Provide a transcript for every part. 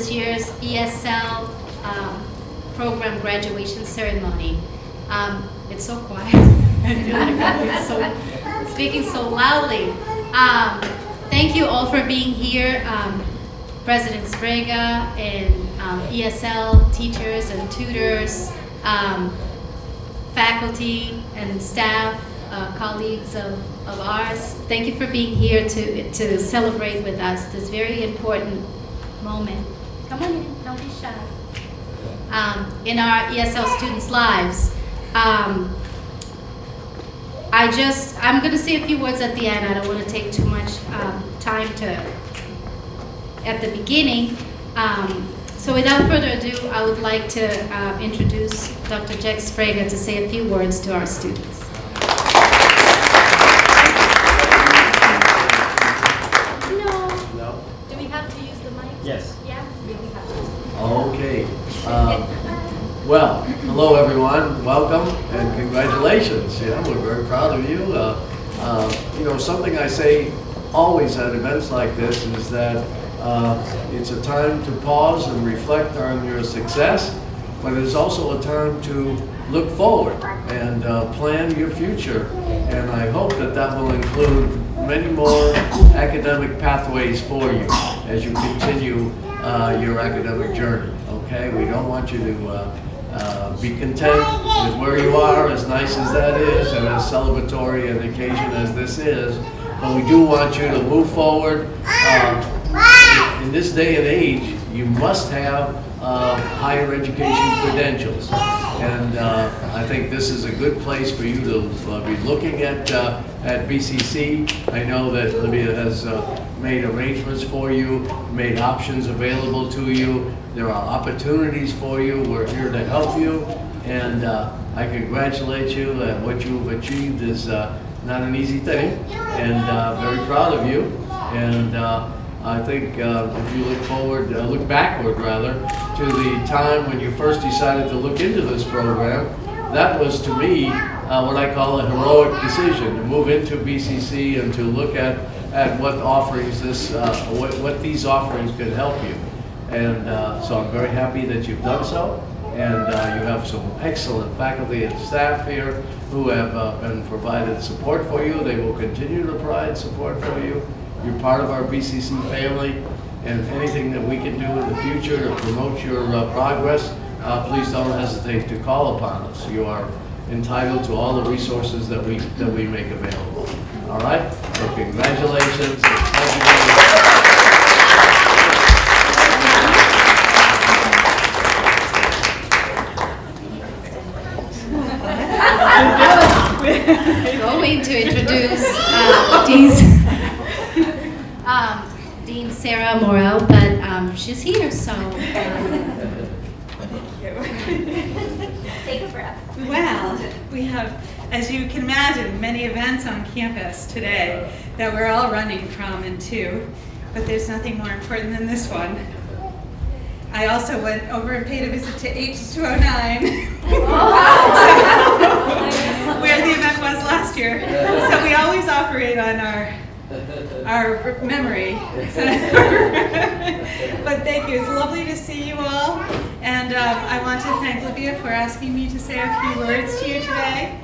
this year's ESL um, program graduation ceremony. Um, it's so quiet. I feel like I'm so, speaking so loudly. Um, thank you all for being here. Um, President Sbrega and um, ESL teachers and tutors, um, faculty and staff, uh, colleagues of, of ours. Thank you for being here to, to celebrate with us this very important moment. Come on in, don't be shy. Um, in our ESL students' lives. Um, I just, I'm going to say a few words at the end. I don't want to take too much um, time to, at the beginning. Um, so without further ado, I would like to uh, introduce Dr. Jack Sbrega to say a few words to our students. Um, Well, hello everyone, welcome and congratulations. Yeah, we're very proud of you. Uh, uh, You know, something I say always at events like this is that uh, it's a time to pause and reflect on your success, but it's also a time to look forward and uh, plan your future. And I hope that that will include many more academic pathways for you as you continue uh, your academic journey, okay? We don't want you to uh, uh, be content with where you are, as nice as that is, and as celebratory an occasion as this is, but we do want you to move forward. Uh, in this day and age, you must have uh, higher education credentials. And uh, I think this is a good place for you to uh, be looking at, at BCC. I know that Livia has made arrangements for you, made options available to you. There are opportunities for you. We're here to help you. And uh, I congratulate you. Uh, what you've achieved is uh, not an easy thing. And uh, very proud of you. And uh, I think uh, if you look forward, look backward rather, to the time when you first decided to look into this program, that was to me uh, what I call a heroic decision to move into BCC and to look at, at what offerings this, uh, what, what these offerings could help you. And uh, so I'm very happy that you've done so. And uh, you have some excellent faculty and staff here who have uh, been provided support for you. They will continue to provide support for you. You're part of our BCC family, and anything that we can do in the future to promote your uh, progress, uh, please don't hesitate to call upon us. You are entitled to all the resources that we that we make available. All right? So congratulations. and thank you very much. going to introduce uh, Dean's, um, Dean Sarah Morel, but um, she's here, so. um, Take a breath. Well, we have, as you can imagine, many events on campus today that we're all running from and to, but there's nothing more important than this one. I also went over and paid a visit to H209, where the event was last year. So we always operate on our our memory. but thank you. It's lovely to see you all. And um, I want to thank Livia for asking me to say a few words to you today.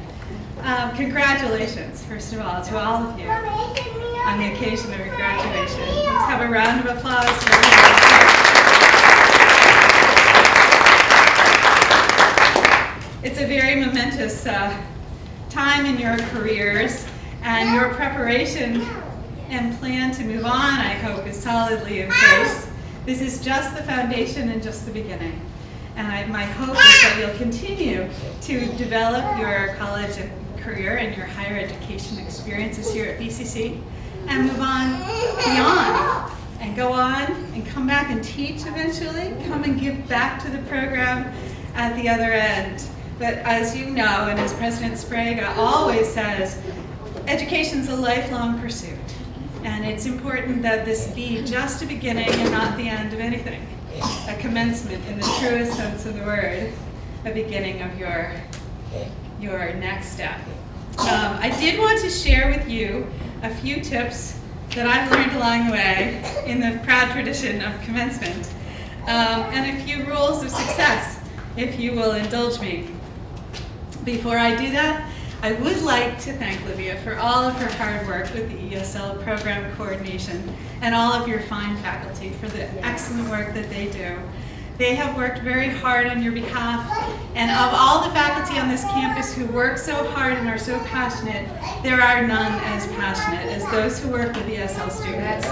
Um, congratulations, first of all, to all of you on the occasion of your graduation. Let's have a round of applause for everybody. It's a very momentous uh, time in your careers, and your preparation and plan to move on, I hope, is solidly in place. This is just the foundation and just the beginning. And I, my hope is that you'll continue to develop your college career and your higher education experiences here at BCC and move on beyond and go on and come back and teach eventually, come and give back to the program at the other end. But as you know, and as President Sbrega always says, education's a lifelong pursuit. And it's important that this be just a beginning and not the end of anything. A commencement in the truest sense of the word, a beginning of your, your next step. Um, I did want to share with you a few tips that I've learned along the way in the proud tradition of commencement, um, and a few rules of success, if you will indulge me. Before I do that, I would like to thank Livia for all of her hard work with the ESL program coordination and all of your fine faculty for the excellent work that they do. They have worked very hard on your behalf, and of all the faculty on this campus who work so hard and are so passionate, there are none as passionate as those who work with ESL students.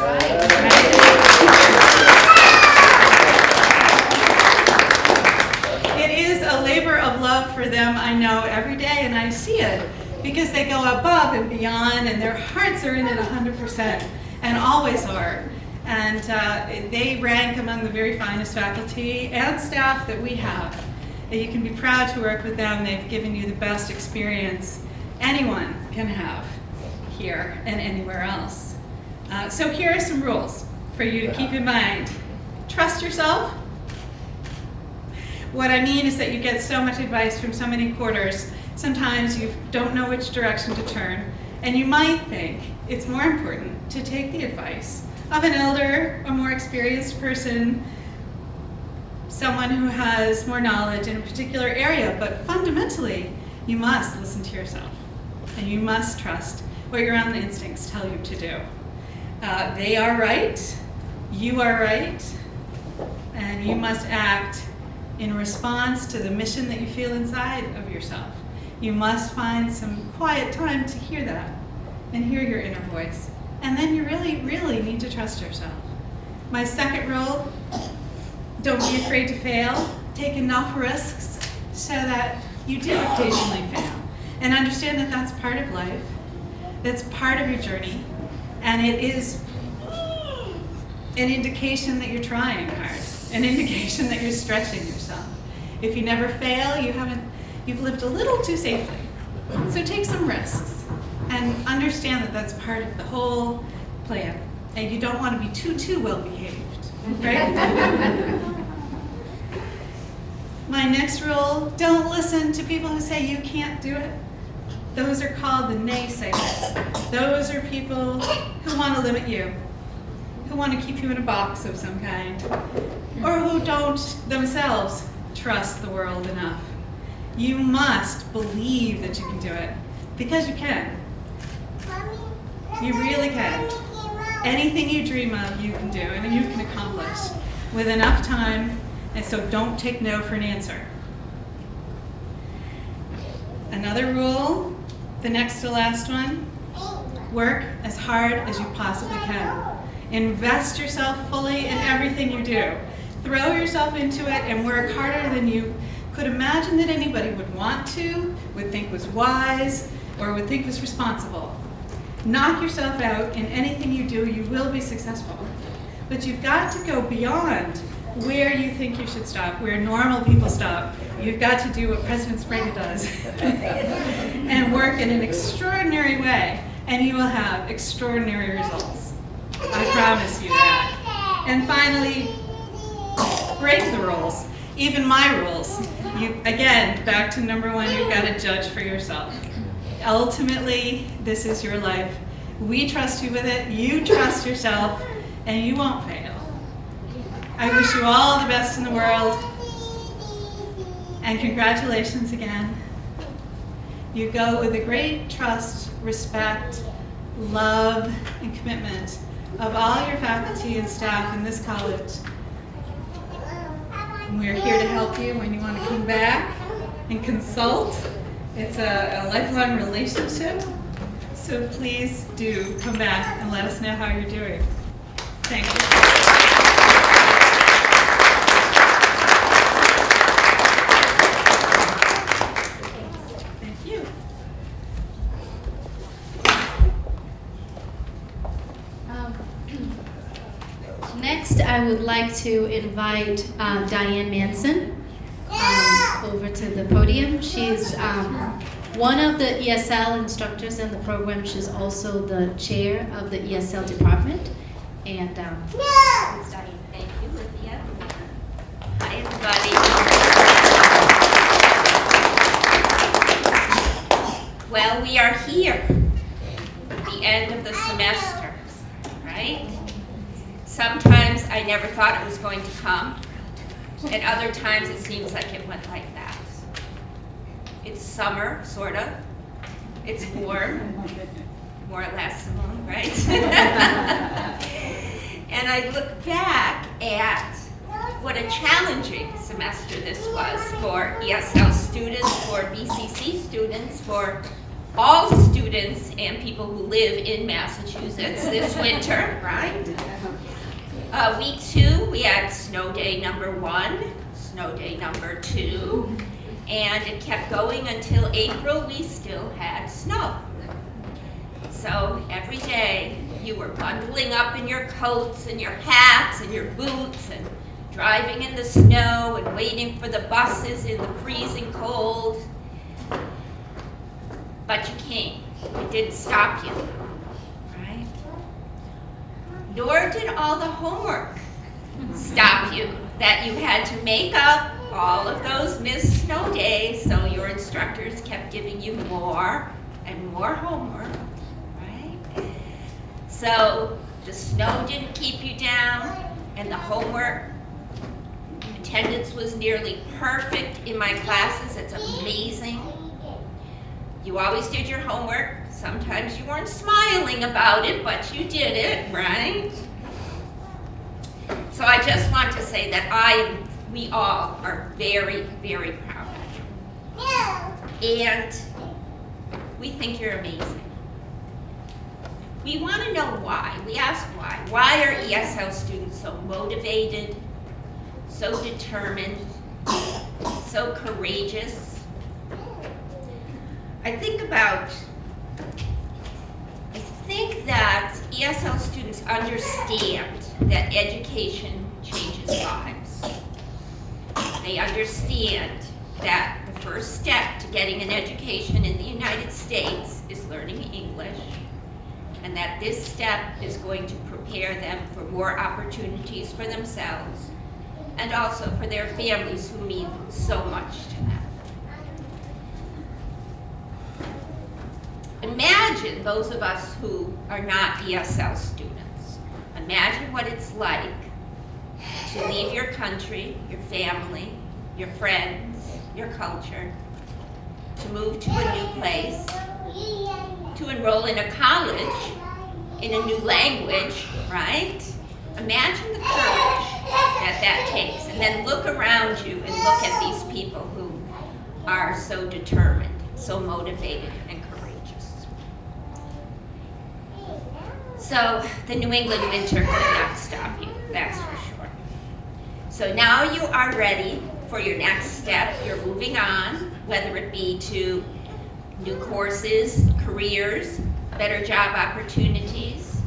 It is a labor of love for them, I know, every day, and I see it because they go above and beyond, and their hearts are in it 100%, and always are. And uh, they rank among the very finest faculty and staff that we have. You can be proud to work with them. They've given you the best experience anyone can have here and anywhere else. Uh, so here are some rules for you to keep in mind. Trust yourself. What I mean is that you get so much advice from so many quarters, sometimes you don't know which direction to turn, and you might think it's more important to take the advice of an elder, a more experienced person, someone who has more knowledge in a particular area, but fundamentally, you must listen to yourself, and you must trust what your own instincts tell you to do. Uh, they are right, you are right, and you must act in response to the mission that you feel inside of yourself. You must find some quiet time to hear that and hear your inner voice. And then you really, really need to trust yourself. My second rule, don't be afraid to fail. Take enough risks so that you do occasionally fail. And understand that that's part of life. That's part of your journey. And it is an indication that you're trying hard, an indication that you're stretching yourself. If you never fail, you haven't, you've lived a little too safely. So take some risks and understand that that's part of the whole plan. And you don't want to be too, too well behaved, right? My next rule, don't listen to people who say you can't do it. Those are called the naysayers. Those are people who want to limit you, who want to keep you in a box of some kind, or who don't themselves trust the world enough. You must believe that you can do it, because you can. You really can. Anything you dream of, you can do, and you can accomplish with enough time, and so don't take no for an answer. Another rule, the next to last one, work as hard as you possibly can. Invest yourself fully in everything you do. Throw yourself into it and work harder than you could imagine that anybody would want to, would think was wise, or would think was responsible. Knock yourself out in anything you do, you will be successful. But you've got to go beyond where you think you should stop, where normal people stop. You've got to do what President Sbrega does and work in an extraordinary way, and you will have extraordinary results. I promise you that. And finally, break the rules, even my rules. You Again, back to number one, you've got to judge for yourself. Ultimately, this is your life. We trust you with it, you trust yourself, and you won't fail. I wish you all the best in the world, and congratulations again. You go with a great trust, respect, love, and commitment of all your faculty and staff in this college. And we're here to help you when you want to come back and consult. It's a, a lifelong relationship, so please do come back and let us know how you're doing. Thank you. Thank you. Um, Next, I would like to invite uh, Diane Manson over to the podium. She's um, one of the ESL instructors in the program. She's also the chair of the ESL department. And um, Diane. Thank you, Livia. Hi, everybody. Well, we are here, at the end of the semester. Right? Sometimes I never thought it was going to come, and other times it seems like it went like that. It's summer, sort of. It's warm, more or less, right? and I look back at what a challenging semester this was for ESL students, for BCC students, for all students and people who live in Massachusetts this winter, right? Uh, week two, we had snow day number one, snow day number two, and it kept going until April, we still had snow. So every day, you were bundling up in your coats and your hats and your boots and driving in the snow and waiting for the buses in the freezing cold. But you came. It didn't stop you, right? Nor did all the homework stop you that you had to make up all of those missed snow days, so your instructors kept giving you more and more homework, right? So the snow didn't keep you down, and the homework attendance was nearly perfect in my classes. It's amazing. You always did your homework. Sometimes you weren't smiling about it, but you did it, right? So I just want to say that I, we all are very, very proud of you. And we think you're amazing. We want to know why. We ask why. Why are ESL students so motivated, so determined, so courageous? I think about, I think that ESL students understand that education changes lives. They understand that the first step to getting an education in the United States is learning English, and that this step is going to prepare them for more opportunities for themselves and also for their families who mean so much to them. Imagine those of us who are not ESL students. Imagine what it's like to leave your country, your family, your friends, your culture, to move to a new place, to enroll in a college in a new language, right? Imagine the courage that that takes. And then look around you and look at these people who are so determined, so motivated, and courageous. So the New England winter could not stop you, that's sure. So now you are ready for your next step. You're moving on, whether it be to new courses, careers, better job opportunities,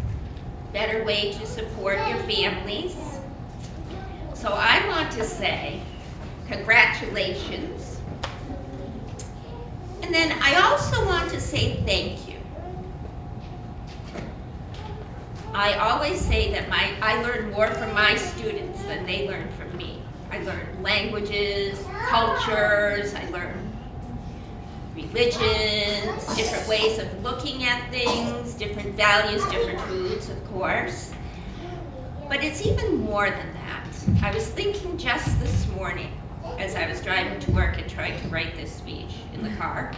better way to support your families. So I want to say congratulations. And then I also want to say thank you. I always say that my I learn more from my students than they learn. I learn languages, cultures, I learn religions, different ways of looking at things, different values, different foods, of course. But it's even more than that. I was thinking just this morning as I was driving to work and trying to write this speech in the car.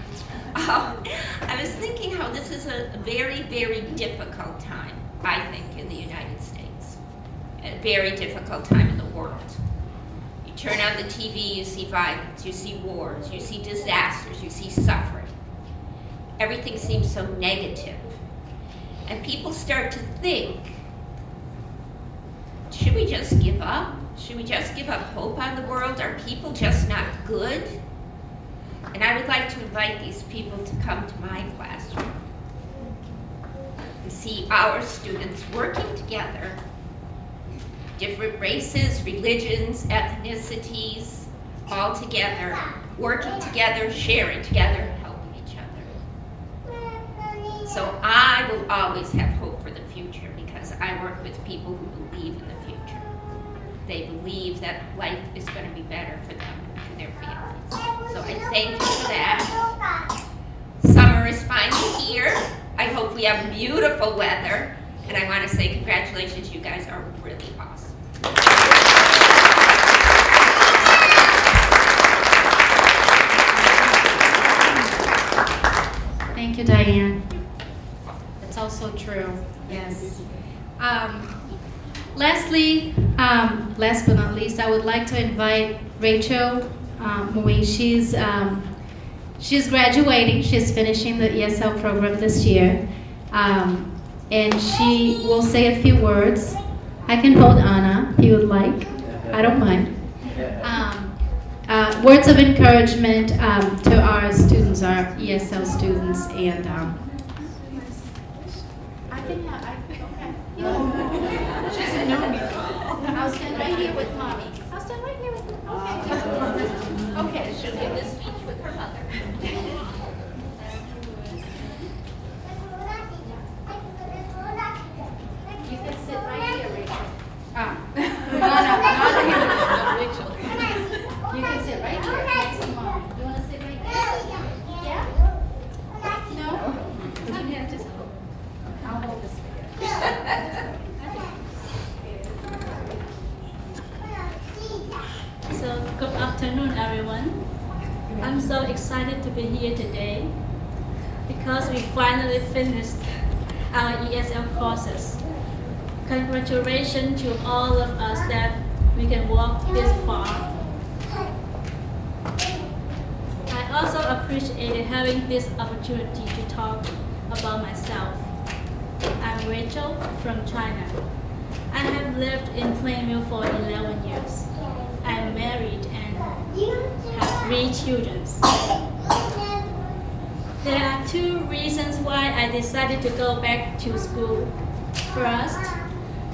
Um, I was thinking how this is a very, very difficult time, I think, in the United States. A very difficult time in the world. Turn on the TV, you see violence, you see wars, you see disasters, you see suffering. Everything seems so negative. And people start to think, should we just give up? Should we just give up hope on the world? Are people just not good? And I would like to invite these people to come to my classroom and see our students working together different races, religions, ethnicities, all together, working together, sharing together, helping each other. So I will always have hope for the future because I work with people who believe in the future. They believe that life is going to be better for them and for their families. So I thank you for that. Summer is finally here. I hope we have beautiful weather. And I want to say congratulations, you guys are really awesome. You, Diane. It's also true, yes. Um, Lastly, um, last but not least, I would like to invite Rachel um, Moe. She's, um, she's graduating, she's finishing the ESL program this year. Um, And she will say a few words. I can hold Anna if you would like, I don't mind. Words of encouragement um, to our students, our ESL students, and um, I I, okay. She doesn't know. I'll stand right here with mommy. I'll stand right here with, okay. Okay. She'll give this speech with her mother. You can sit right here, Rachel. Ah, no, no, not here. You can sit right here next to mom. You wanna sit right here? Yeah? No? You have to, I'll hold this for you. So, good afternoon, everyone. I'm so excited to be here today because we finally finished our ESL courses. Congratulations to all of us that we can walk this far. I also appreciated having this opportunity to talk about myself. I'm Rachel from China. I have lived in Plainville for 11 years. I'm married and have three children. There are two reasons why I decided to go back to school. First,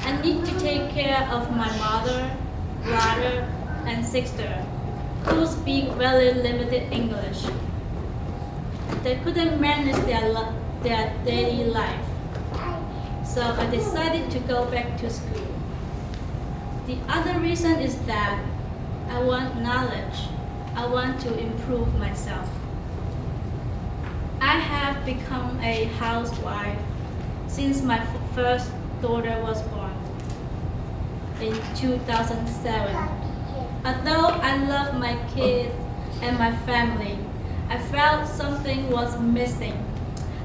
I need to take care of my mother, brother, and sister who speak very limited English. They couldn't manage their, their daily life. So I decided to go back to school. The other reason is that I want knowledge. I want to improve myself. I have become a housewife since my first daughter was born in 2007. Although I love my kids and my family, I felt something was missing.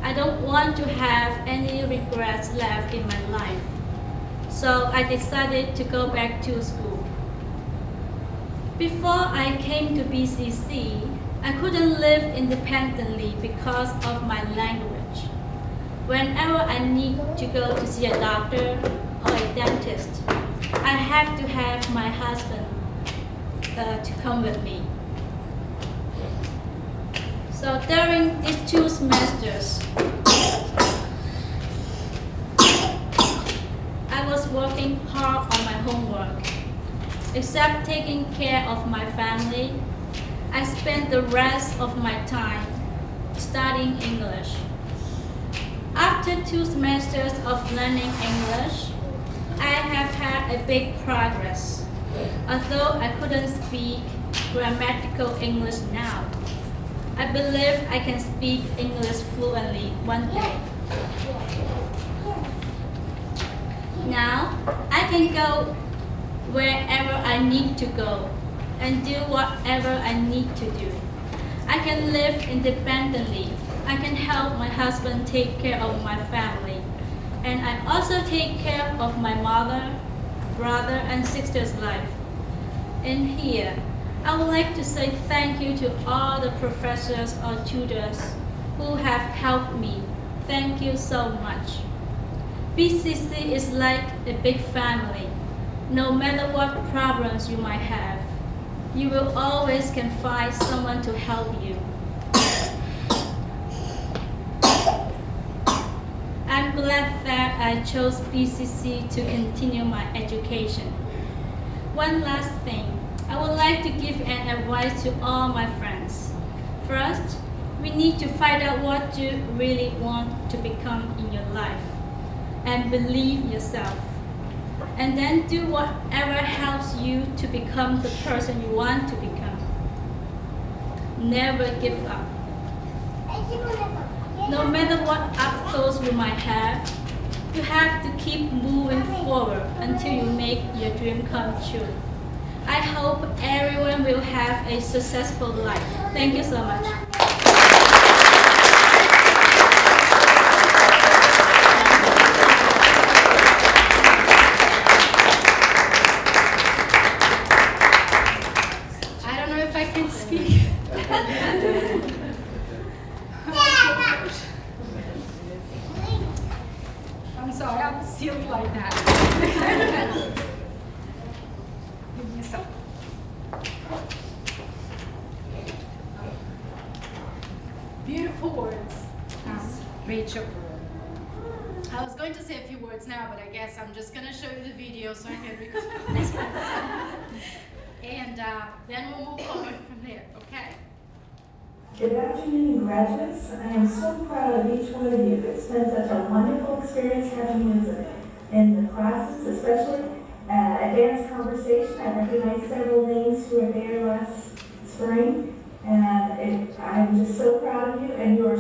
I don't want to have any regrets left in my life. So I decided to go back to school. Before I came to BCC, I couldn't live independently because of my language. Whenever I need to go to see a doctor or a dentist, I have to have my husband uh, to come with me. So during these two semesters, I was working hard on my homework. Except taking care of my family, I spent the rest of my time studying English. After two semesters of learning English, I have had a big progress. Although I couldn't speak grammatical English now, I believe I can speak English fluently one day. Now, I can go wherever I need to go and do whatever I need to do. I can live independently. I can help my husband take care of my family. And I also take care of my mother, brother, and sister's life. And here, I would like to say thank you to all the professors or tutors who have helped me. Thank you so much. BCC is like a big family. No matter what problems you might have, you will always can find someone to help you. I'm glad that I chose BCC to continue my education. One last thing, I would like to give an advice to all my friends. First, we need to find out what you really want to become in your life and believe yourself. And then do whatever helps you to become the person you want to become. Never give up. No matter what obstacles you might have, you have to keep moving forward until you make your dream come true. I hope everyone will have a successful life. Thank you so much.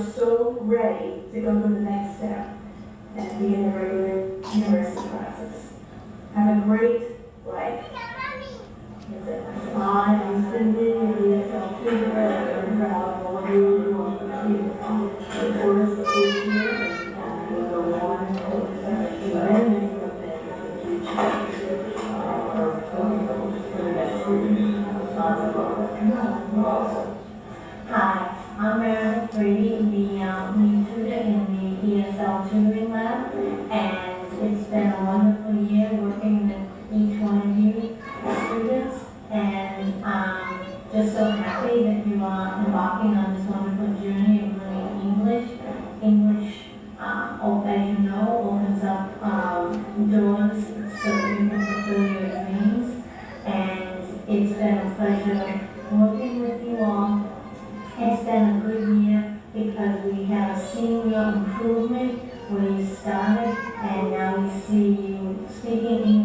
are so ready to go to the next step and be in the regular university classes. Have a great and now we see you speaking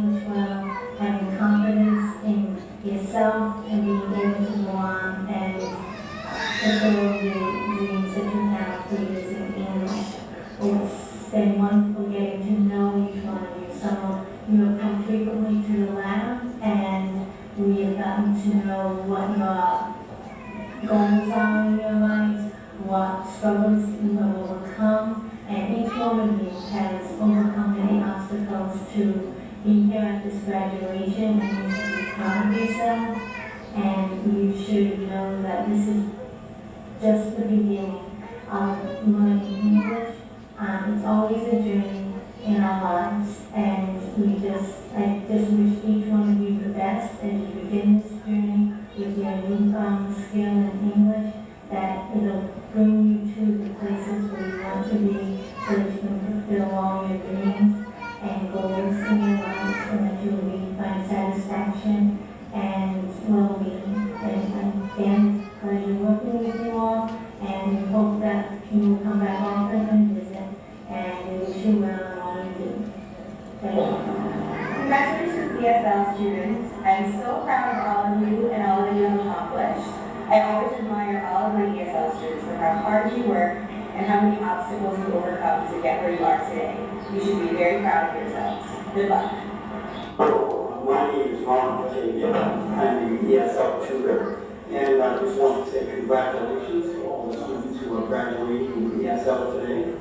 from graduating with ESL today.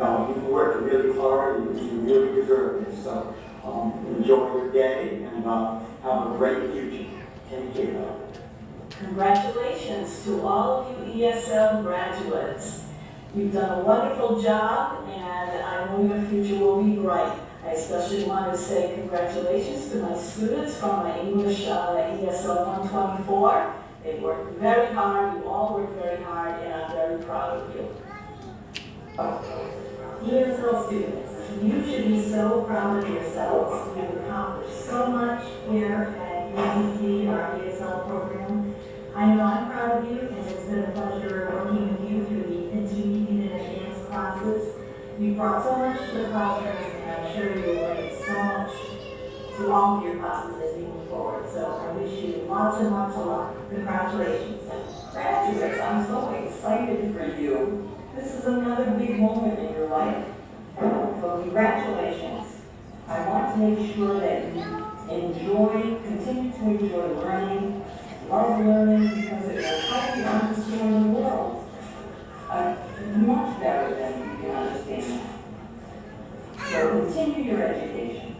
Um, you've worked really hard and you really deserve it. So um, enjoy your day and uh, have a great future. Take care. Congratulations to all of you ESL graduates. You've done a wonderful job and I know your future will be bright. I especially want to say congratulations to my students from my English uh, ESL 124 they worked very hard, you all worked very hard, and I'm very proud of you. ESL students, you should be so proud of yourselves. You've accomplished so much here at BCC, our ESL program. I know I'm proud of you, and it's been a pleasure working with you through the intermediate and advanced classes. You brought so much to the classrooms, and I'm sure you will so much Long all of your classes as we move forward. So I wish you lots and lots of luck. Congratulations. Graduates, I'm so excited for you. This is another big moment in your life. So congratulations. I want to make sure that you enjoy, continue to enjoy learning, love learning because it will help you understand the world uh, much better than you can understand. So continue your education.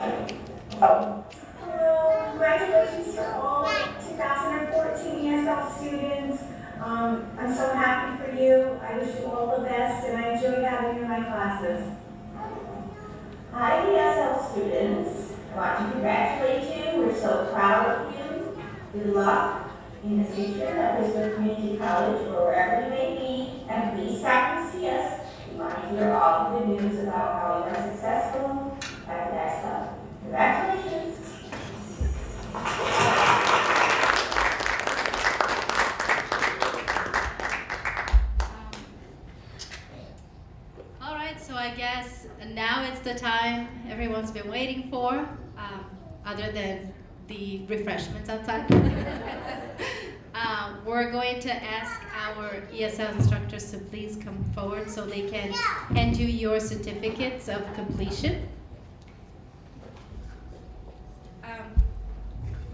Oh, Hello, congratulations to all 2014 ESL students. Um, I'm so happy for you. I wish you all the best and I enjoy having you in my classes. Hi, ESL students. I want to congratulate you. We're so proud of you. Good luck in the future at Bristol Community College or wherever you may be. And please stop and see us. We want to hear all the good news about how you are successful at that stuff. Congratulations. All right, so I guess now it's the time everyone's been waiting for, um, other than the refreshments outside. um, we're going to ask our ESL instructors to please come forward so they can hand you your certificates of completion. Um,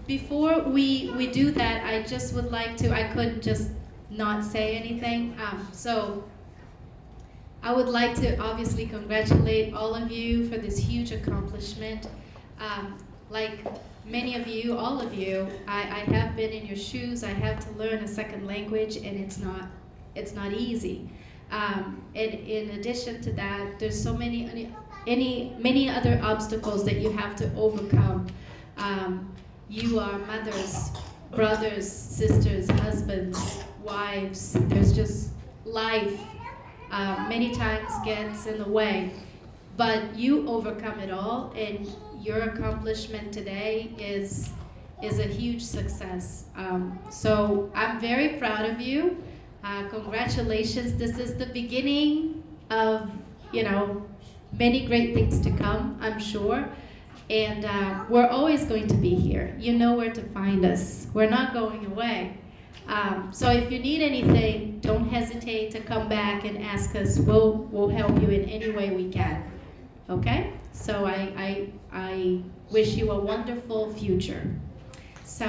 before we, we do that, I just would like to, I couldn't just not say anything. Um, so I would like to obviously congratulate all of you for this huge accomplishment. Um, like many of you, all of you, I, I have been in your shoes. I have to learn a second language, and it's not it's not easy. Um, and in addition to that, there's so many any, any many other obstacles that you have to overcome. Um, you are mothers, brothers, sisters, husbands, wives. There's just life uh, many times gets in the way. But you overcome it all, and your accomplishment today is is a huge success. Um, so I'm very proud of you. Uh, congratulations. This is the beginning of you know many great things to come. I'm sure. And uh, we're always going to be here. You know where to find us. We're not going away. Um, so if you need anything, don't hesitate to come back and ask us. We'll, we'll help you in any way we can. Okay? So I, I, I wish you a wonderful future. So.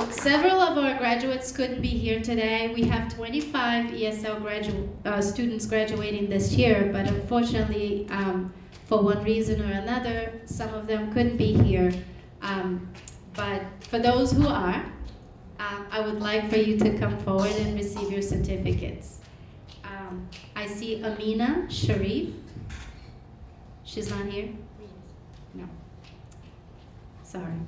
So several of our graduates couldn't be here today. We have 25 ESL gradu uh, students graduating this year, but unfortunately, um, for one reason or another, some of them couldn't be here. Um, but for those who are, um, I would like for you to come forward and receive your certificates. Um, I see Amina Sharif. She's not here? No. Sorry.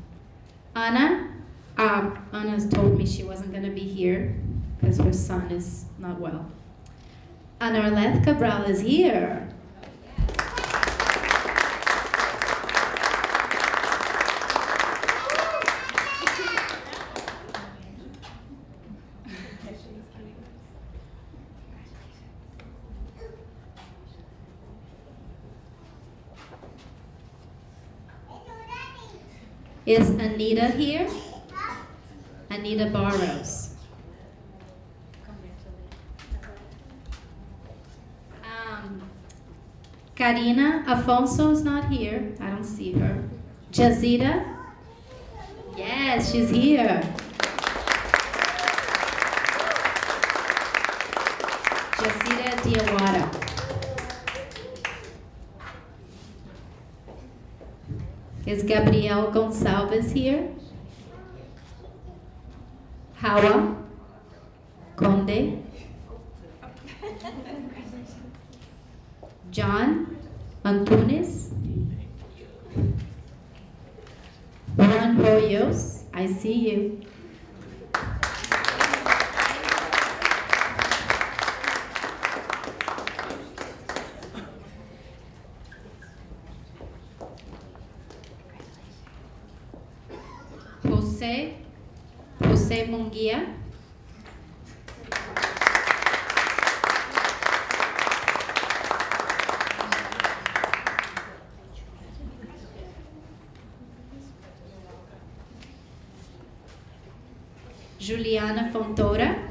Anna, um, Anna's told me she wasn't going to be here because her son is not well. Anarleth Cabral is here. Is Anita here? Anita Barros. Um, Karina Afonso is not here. I don't see her. Jazida? Yes, she's here. Jazida Diawara. Is Gabriel Gonçalves here? Hawa Conde. John Antunes. Juan Hoyos, I see you. Juliana Fontoura.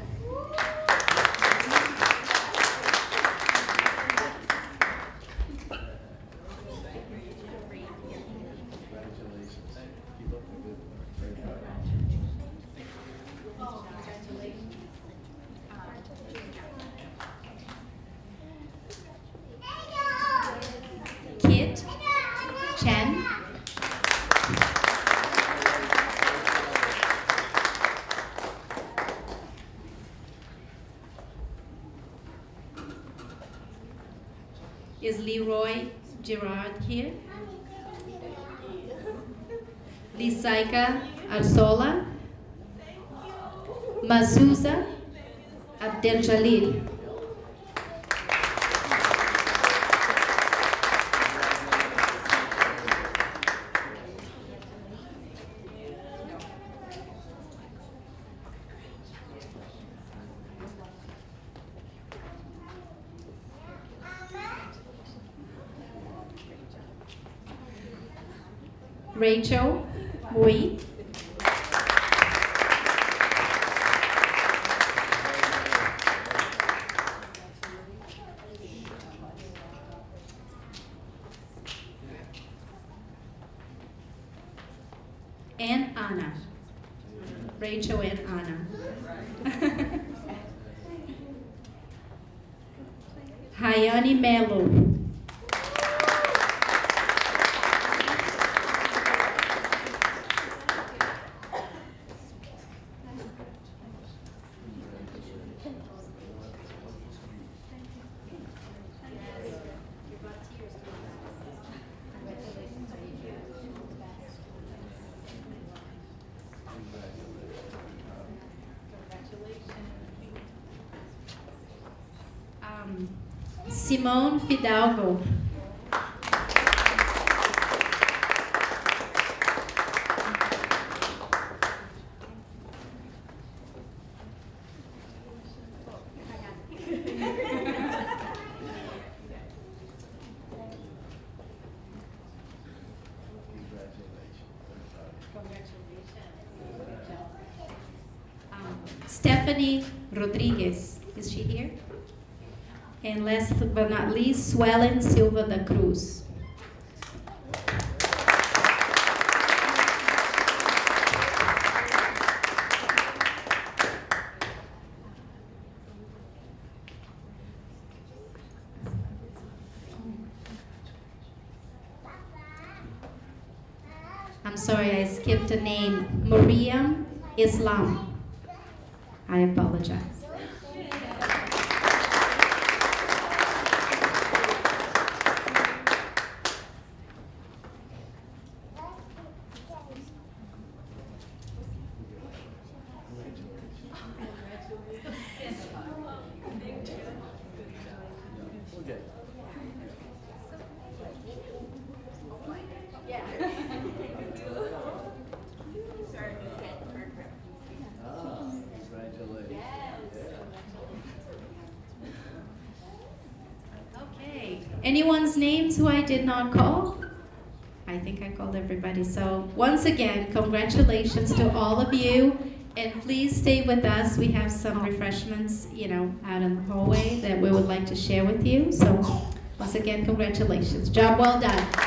Rachel Mui. Simone Fidalgo. But not least, Swellen Silva da Cruz. I'm sorry, I skipped a name. Maria Islam. I apologize. Okay. Ah, congratulations. Okay. Anyone's names call? I think I called everybody. So once again, congratulations to all of you. And please stay with us. We have some refreshments, you know, out in the hallway that we would like to share with you. So once again, congratulations. Job well done.